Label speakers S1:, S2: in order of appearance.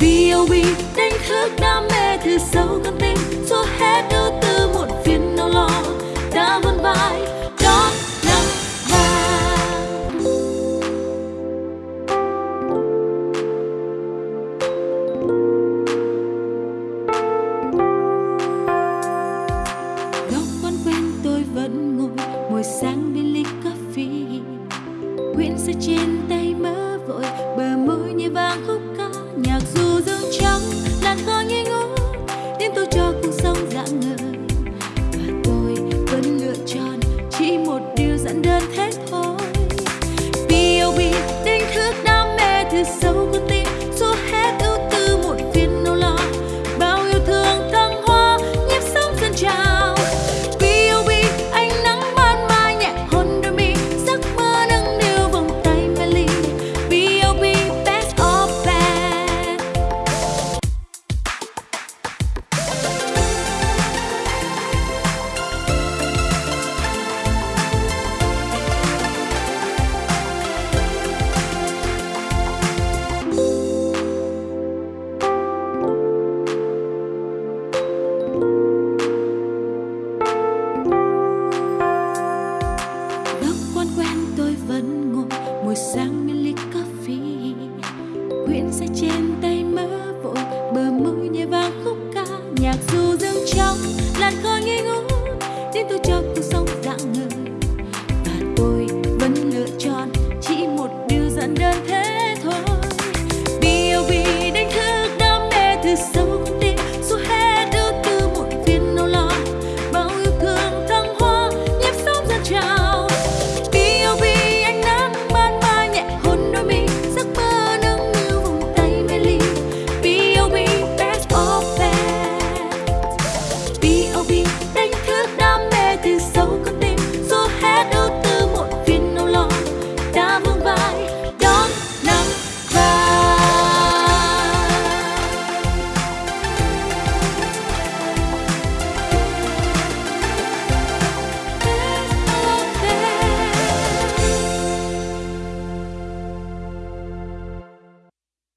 S1: B.O.B đánh thức đam mê từ sâu con tim xua hết ưu tư muộn phiền đau lo, đã vươn vai đón nắng vàng góc quán quen tôi vẫn ngồi mùi sáng bên ly cà phê. Quyển sách trên tay mơ vội, bờ môi như vàng khúc ca nhạc du quyển sách trên tay mơ vội, bờ môi nhẹ vang khúc ca nhạc du dương trong làn khói nghi ngút. Tim tôi cho cuộc sống dạng người